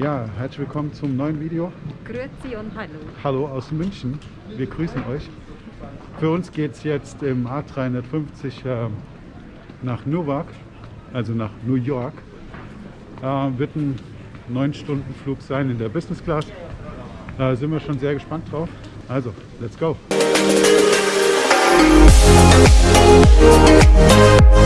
Ja, herzlich willkommen zum neuen Video. Grüezi und Hallo. Hallo aus München. Wir grüßen euch. Für uns geht es jetzt im A350 äh, nach Newark, also nach New York. Äh, wird ein 9-Stunden-Flug sein in der Business Class. Da sind wir schon sehr gespannt drauf. Also, let's go! Train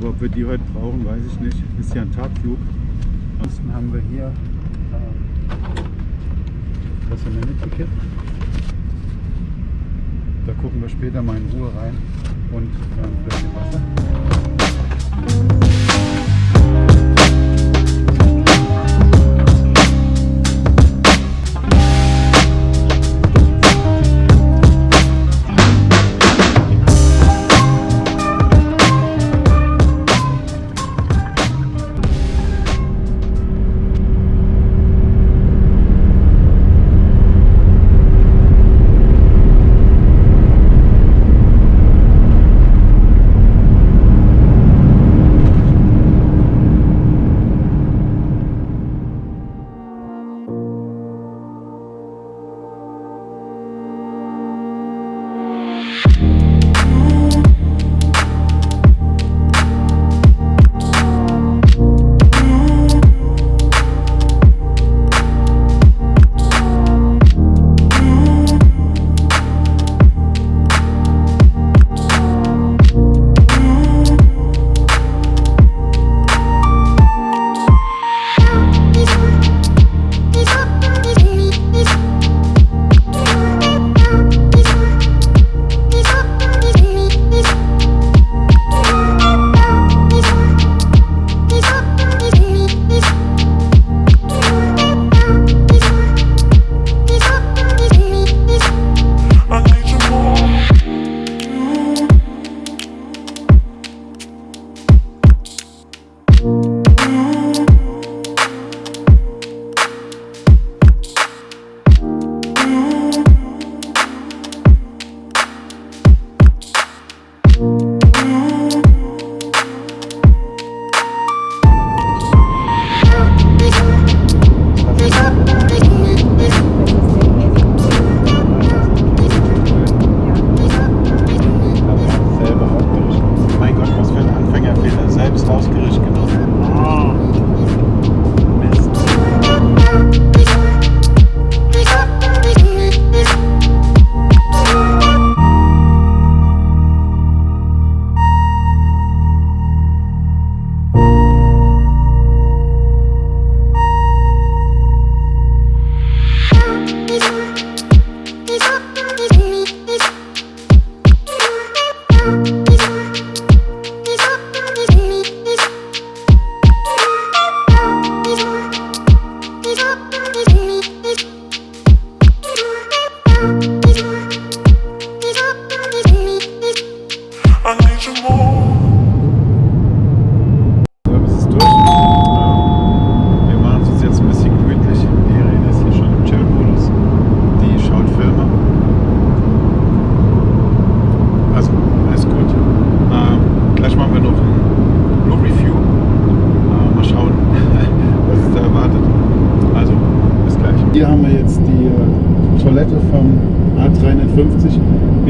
Aber ob wir die heute brauchen, weiß ich nicht. Ist ja ein Tagflug. Ansonsten haben wir hier äh, das Amenity-Kit. Da gucken wir später mal in Ruhe rein. Und äh, ein bisschen Wasser.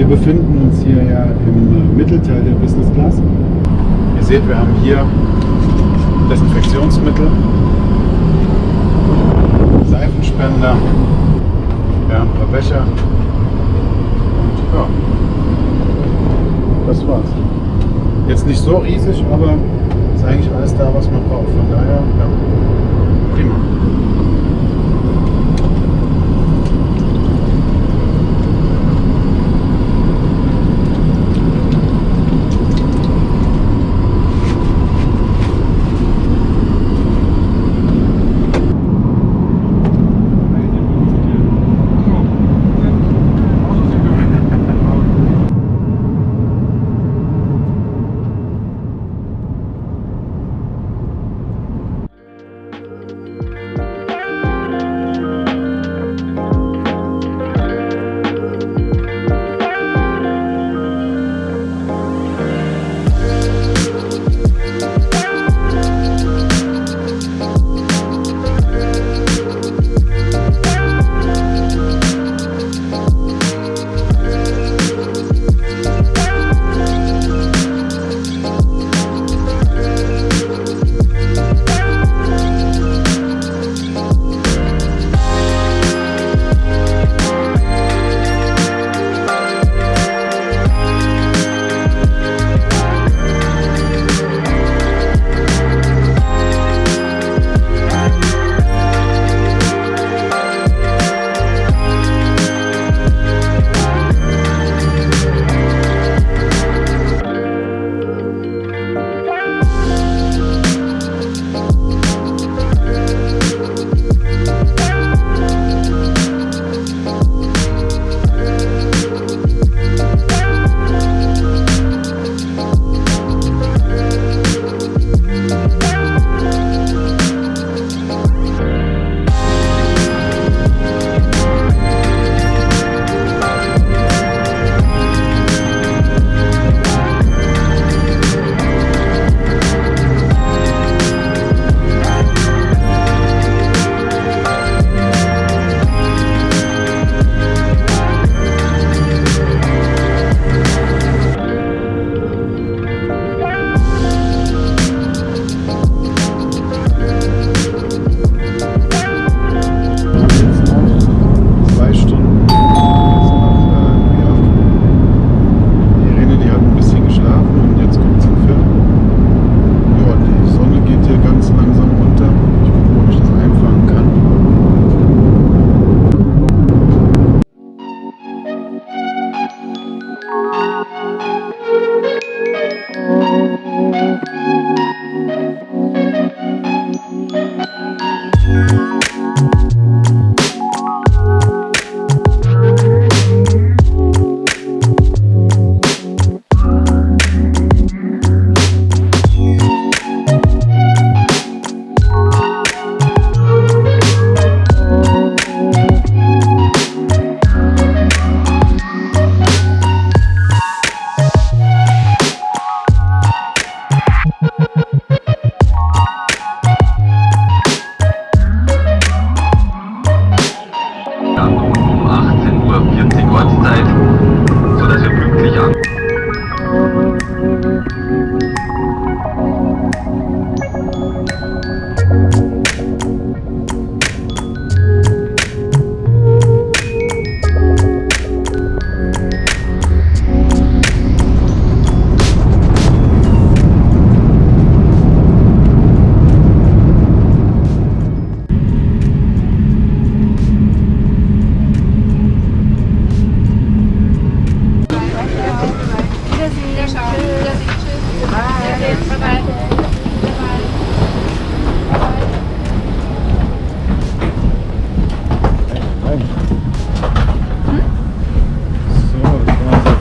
Wir befinden uns hier ja im äh, Mittelteil der Business Class. Ihr seht, wir haben hier Desinfektionsmittel, Seifenspender, wir haben ein paar Becher und ja, das war's. Jetzt nicht so riesig, aber ist eigentlich alles da, was man braucht. Von daher, ja, prima.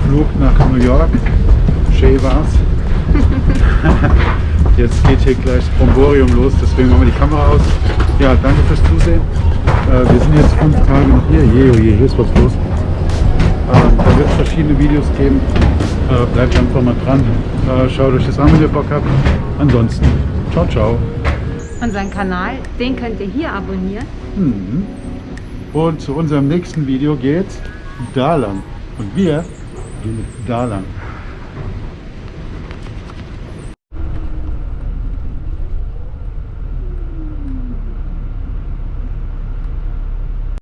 Flug nach New York. Shay war's. Jetzt geht hier gleich das Bromborium los, deswegen machen wir die Kamera aus. Ja, danke fürs Zusehen. Äh, wir sind jetzt fünf Tage noch hier. Je, oh je, hier ist was los. Ähm, da wird es verschiedene Videos geben. Äh, bleibt einfach mal dran. Äh, schaut euch das an, wenn ihr Bock habt. Ansonsten, ciao, ciao. Unseren Kanal, den könnt ihr hier abonnieren. Und zu unserem nächsten Video geht's da lang. Und wir Gehen wir da lang.